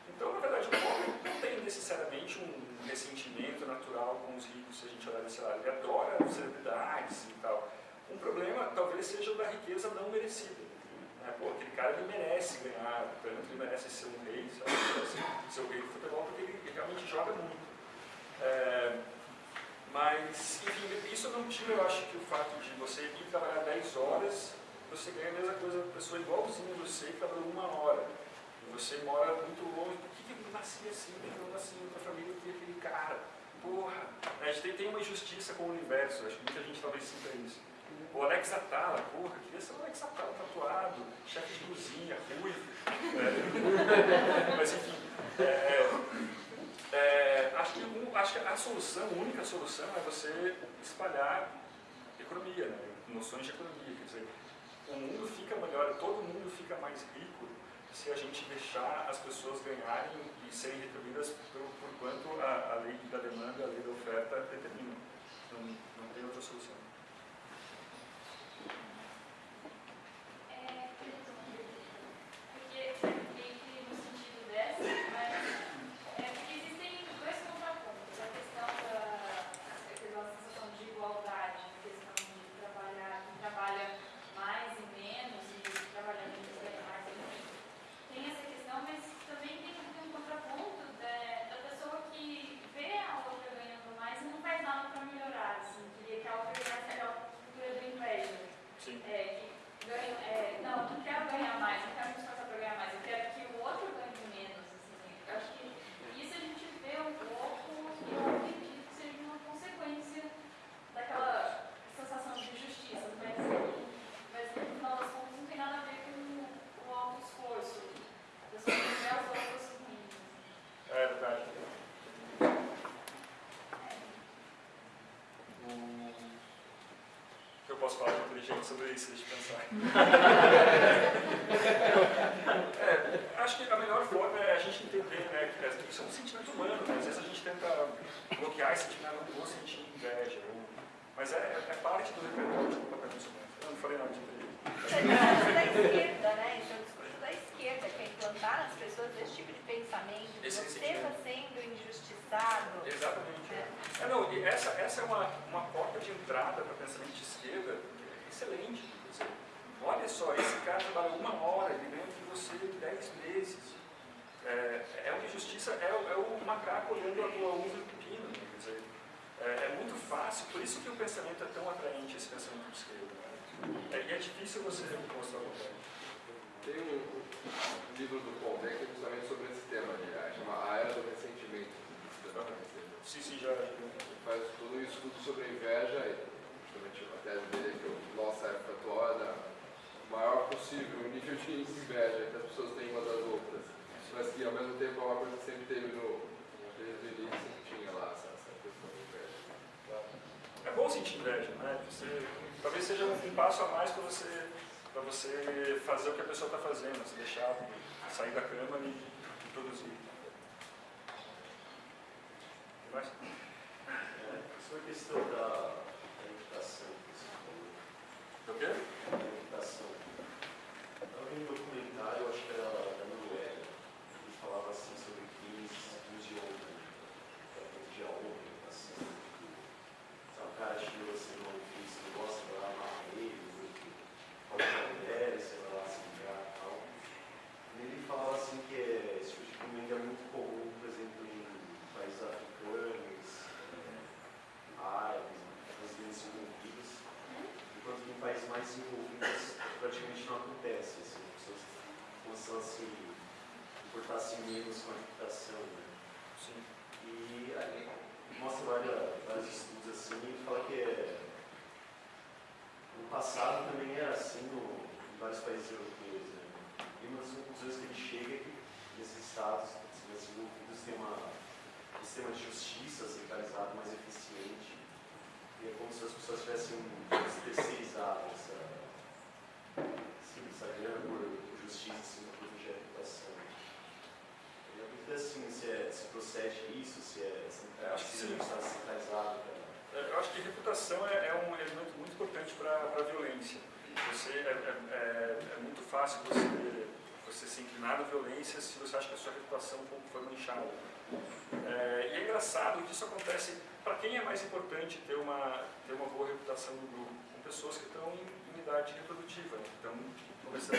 Speaker 4: Então, na verdade, o pobre não tem necessariamente um ressentimento natural com os ricos, se a gente olhar desse lado. Ele adora celebridades e tal. Um problema talvez seja o da riqueza não merecida. Né? Pô, cara ele merece ganhar, portanto ele merece ser um rei, sabe? ser o rei do futebol porque ele realmente joga muito. É, mas, enfim, isso não tira, eu acho, que o fato de você ir trabalhar 10 horas, você ganha a mesma coisa da pessoa igualzinha você que trabalhou uma hora. E você mora muito longe. Por que, eu nasci assim? Por que eu nasci em outra família que aquele cara? Porra! A gente tem, tem uma injustiça com o universo, acho que muita gente talvez sinta isso. O Alex Atala, porra, queria ser o Alex Atala tatuado, chefe de cozinha, ruivo. É. Mas enfim, é, é, acho, que um, acho que a solução, a única solução é você espalhar economia, né? noções de economia. Quer dizer, o mundo fica melhor, todo mundo fica mais rico se a gente deixar as pessoas ganharem e serem retribuídas por, por quanto a, a lei da demanda, a lei da oferta determina. Não tem outra solução.
Speaker 6: no sentido dessa, mas é porque existem dois contrapontos. A questão
Speaker 4: posso falar de inteligente sobre isso, deixa eu pensar. é, acho que a melhor forma é a gente entender né, que isso é um sentimento humano, né? às vezes a gente tenta bloquear esse sentimento, não vou sentir inveja, ou, mas é, é, parte do repertório do comportamento humano. Eu não falei nada de inteligente.
Speaker 7: Isso é da esquerda, né? Isso é o discurso da esquerda, que é implantar nas pessoas esse tipo de pensamento, que
Speaker 4: Esse
Speaker 7: você está sendo injustiçado.
Speaker 4: Exatamente.
Speaker 7: É.
Speaker 4: É, não, e essa, essa é uma, uma porta de entrada para pensamento de esquerda excelente. Quer dizer, olha só, esse cara trabalha uma hora, ele ganha de você 10 meses. É, é uma injustiça, é, é o macaco olhando a tua uva e o pepino. né? Quer dizer, é, é muito fácil, por isso que o pensamento é tão atraente, esse pensamento de esquerda. né? É, e é difícil você mostrar o contrário.
Speaker 6: Tem um, livro do Paul Beck justamente sobre esse tema, aliás, chama A Era do Ressentimento.
Speaker 4: Sim, sim, já.
Speaker 6: Faz todo um estudo sobre a inveja e justamente a tese dele é que a nossa época atual é da maior possível o nível de inveja que as pessoas têm umas das outras. Mas que ao mesmo tempo é uma coisa que sempre teve no. Desde o início tinha lá essa, essa questão de inveja.
Speaker 4: É bom sentir inveja, né? Você, talvez seja um, passo a mais para você, você fazer o que a pessoa está fazendo, se deixar sair da cama e, e produzir.
Speaker 8: É, sobre a questão da, da reputação, que você falou.
Speaker 4: Quê?
Speaker 8: Da reputação. Eu vi um documentário, acho que era da Noruega, que falava assim sobre crimes, crimes de honra, tratamento de honra, reputação. Sabe, o cara chegou assim numa ofício, não gosta, vai lá amarra ele, fala com a mulher, sei lá, se ligar e tal. E ele falava assim que é, esse tipo de crime ainda é muito comum, por exemplo, em países africanos, eh, árabes, residentes envolvidos, enquanto que em países mais envolvidos praticamente não acontece. Assim, as pessoas começam a se importar-se menos com a reputação. Né?
Speaker 4: Sim.
Speaker 8: E aí mostra várias, vários estudos assim e fala que é, no passado também era assim no, em vários países europeus. Né? E uma das conclusões que ele chega é que nesses estados mais desenvolvidos tem uma, um sistema de justiça centralizado mais eficiente. E é como se as pessoas tivessem terceirizado essa, assim, essa grana por, por justiça assim, para proteger a reputação. E a dúvida é assim, se, é, se procede isso, se é
Speaker 4: É, acho que
Speaker 8: se
Speaker 4: sim.
Speaker 8: pra-
Speaker 4: É, Eu acho que reputação é, é um elemento muito importante para a violência. Você, é, é- é- é muito fácil você, você se inclinar na violência se você acha que a sua reputação foi manchada. É, e é engraçado que isso acontece para quem é mais importante ter uma, ter uma boa reputação no grupo, com pessoas que estão em, em idade reprodutiva, né, que estão começando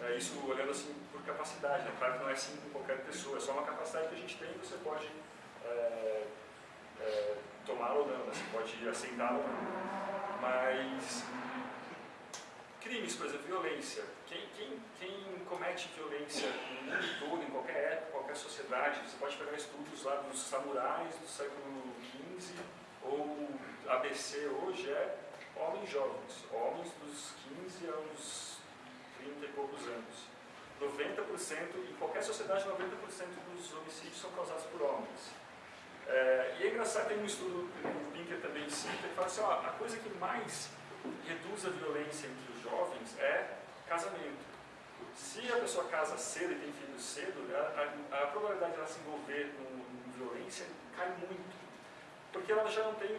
Speaker 4: a. É, isso olhando assim por capacidade, né? claro que não é assim com qualquer pessoa, é só uma capacidade que a gente tem e você pode é, tomar ou não, né? você pode aceitar ou não. Mas crimes, por exemplo, violência. Quem, quem, quem comete violência no mundo todo, em qualquer época, qualquer sociedade, você pode pegar estudos lá dos samurais do século XV ou ABC hoje, é homens jovens, homens dos 15 aos 30 e poucos anos. 90%, em qualquer sociedade, 90% dos homicídios são causados por homens. É, e é engraçado, tem um estudo que o Pinker também cita, ele fala assim, ó, a coisa que mais reduz a violência entre os jovens é casamento. Se a pessoa casa cedo e tem filhos cedo, a, a- a probabilidade de ela se envolver em violência cai muito. Porque ela já não tem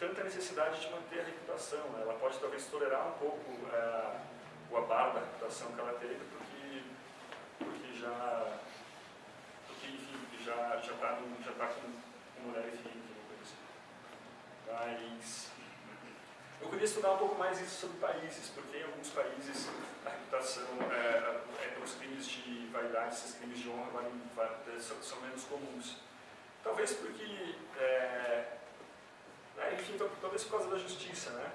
Speaker 4: tanta necessidade de manter a reputação. né? Ela pode talvez tolerar um pouco é, o abalo da reputação que ela teve, porque, porque já porque enfim, já está já tá com, com mulher e filho, uma coisa assim. Eu queria estudar um pouco mais isso sobre países, porque em alguns países a reputação, é, é, os crimes de vaidade, esses crimes de honra valem- va- são, são menos comuns. Talvez porque, é, é, enfim, tal- talvez por causa da justiça, né?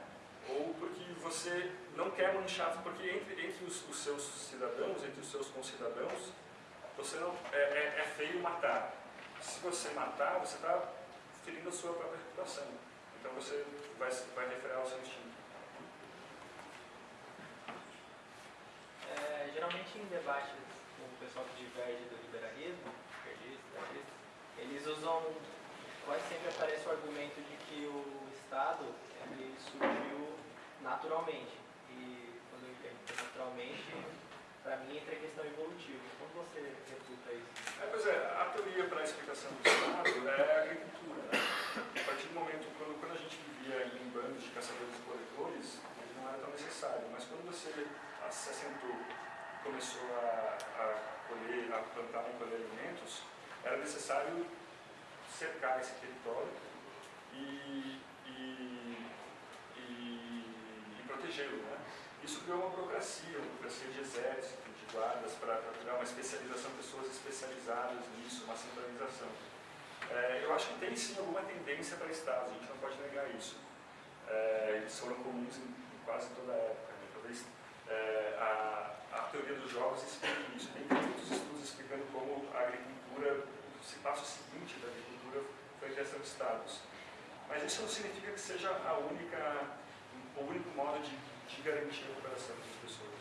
Speaker 4: Ou porque você não quer manchar, porque entre, entre os, os seus cidadãos, entre os seus concidadãos, você não, é, é, é feio matar. Se você matar, você está ferindo a sua própria reputação. Então você vai, vai referir ao seu instinto.
Speaker 9: É, geralmente em debates com o pessoal que diverge do liberalismo, eles usam, quase sempre aparece o argumento de que o Estado ele surgiu naturalmente. E quando eu entendo é naturalmente, para mim entra a questão evolutiva. Como você?
Speaker 4: É, pois é, a teoria para a explicação do Estado é a agricultura. Né? A partir do momento, quando, quando a gente vivia em bandos de caçadores e coletores, ele não era tão necessário. Mas quando você se assentou, começou a, a colher, a plantar e colher alimentos, era necessário cercar esse território e, e, e, e protegê-lo. Né? Isso criou uma burocracia, uma burocracia de exército, guardas, para criar uma especialização, pessoas especializadas nisso, uma centralização. É, eu acho que tem sim alguma tendência para estados, a gente não pode negar isso. É, eles foram comuns em, em quase toda a época. Né? Talvez é, a, a teoria dos jogos explique isso. Tem muitos estudos explicando como a agricultura, o passo seguinte da agricultura foi a criação de estados. Mas isso não significa que seja a única, o único modo de, de garantir a cooperação das pessoas.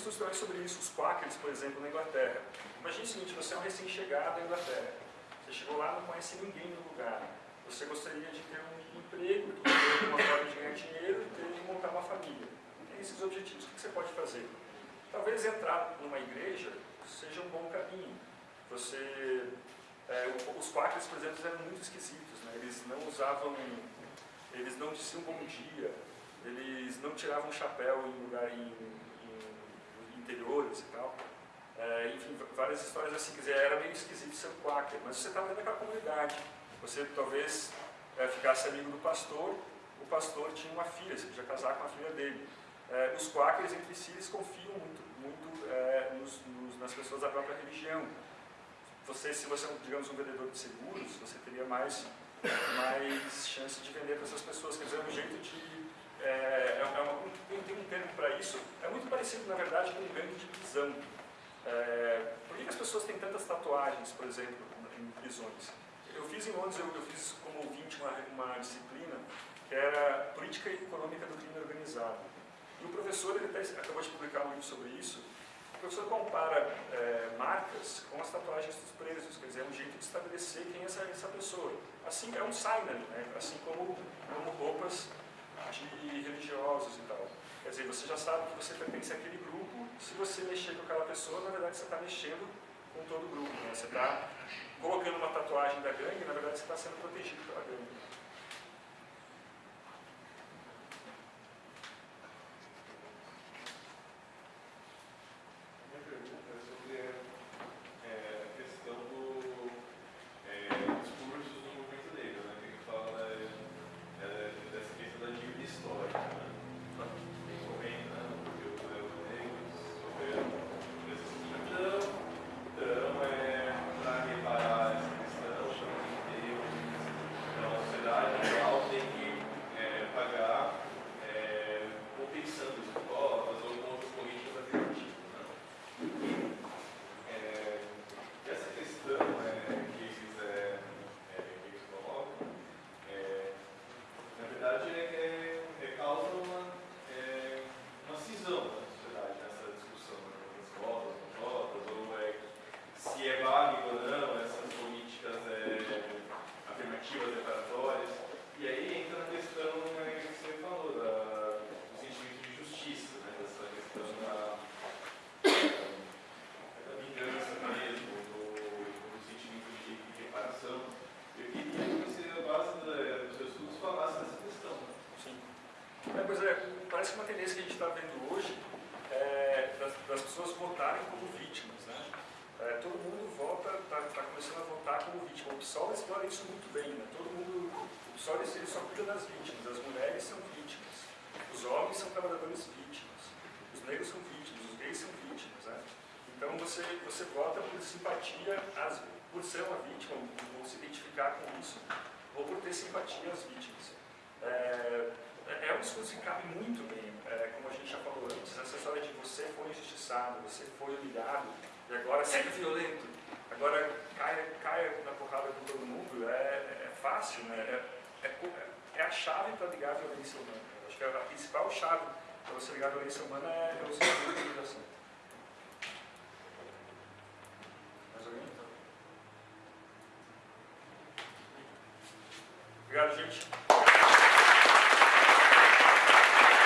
Speaker 10: tem
Speaker 4: sobre isso, os Quakers, por exemplo, na Inglaterra. Imagine o seguinte, você é um recém-chegado à Inglaterra. Você chegou lá, não conhece ninguém no lugar. Você gostaria de ter um emprego, ter uma forma de ganhar dinheiro e ter, montar uma família. Tem esses objetivos. O que você pode fazer? Talvez entrar numa igreja seja um bom caminho. Você, é, os quakers, por exemplo, eram muito esquisitos. Né? Eles não usavam, eles não diziam bom dia, eles não tiravam chapéu em lugar em, em interiores e tal. É, enfim, várias histórias assim, quer dizer, era meio esquisito ser quaker, mas você estava dentro daquela comunidade. Você talvez é, ficasse amigo do pastor, o pastor tinha uma filha, você podia casar com a filha dele. É, os quakers entre si, eles confiam muito, muito é, nos- nos- nas pessoas da própria religião. Você, se você é, digamos, um vendedor de seguros, você teria mais, mais chance de vender para essas pessoas. Quer dizer, é um jeito de... É, é uma, tem, tem um termo para isso, é muito parecido, na verdade, com um gangue de prisão. É, por que, que as pessoas têm tantas tatuagens, por exemplo, em prisões? Eu fiz em Londres, eu, eu fiz como ouvinte uma, uma disciplina que era Política Econômica do Crime Organizado. E o professor, ele até acabou de publicar um livro sobre isso, o professor compara é, marcas com as tatuagens dos presos, quer dizer, é um jeito de estabelecer quem é essa, essa pessoa. Assim, é um signer, né? assim como, como roupas de religiosos e tal. Quer dizer, você já sabe que você pertence àquele grupo, se você mexer com aquela pessoa, na verdade você está mexendo com todo o grupo. Né? Você está colocando uma tatuagem da gangue, na verdade você está sendo protegido pela gangue.
Speaker 11: Minha pergunta é sobre é, a questão do é, discursos do movimento negro, né? Que a gente fala né, é, dessa questão da dívida histórica, né? Tem comenta, né? Porque os negros negros sofreram por essa escravidão, então é para reparar essa questão, chama de Deus, então a sociedade
Speaker 4: pessoas votarem como vítimas. Né? É, todo mundo vota, está tá começando a votar como vítima. O PSOL explora isso muito bem. Né? Todo mundo, o PSOL ele só cuida das vítimas. As mulheres são vítimas. Os homens são trabalhadores vítimas. Os negros são vítimas. Os gays são vítimas. Né? Então você, você vota por simpatia, às, por ser uma vítima, ou se identificar com isso, ou por ter simpatia às vítimas. É, é um discurso que cabe muito bem, é, como a gente já falou antes, essa história de você foi injustiçado, você foi humilhado, e agora seja violento, agora caia, caia na porrada com todo mundo, é, é fácil, né? É, é, é a chave para ligar a violência humana. Eu acho que a principal chave para você ligar a violência humana é, é o sistema de intimidação. Mais alguém? Obrigado, gente.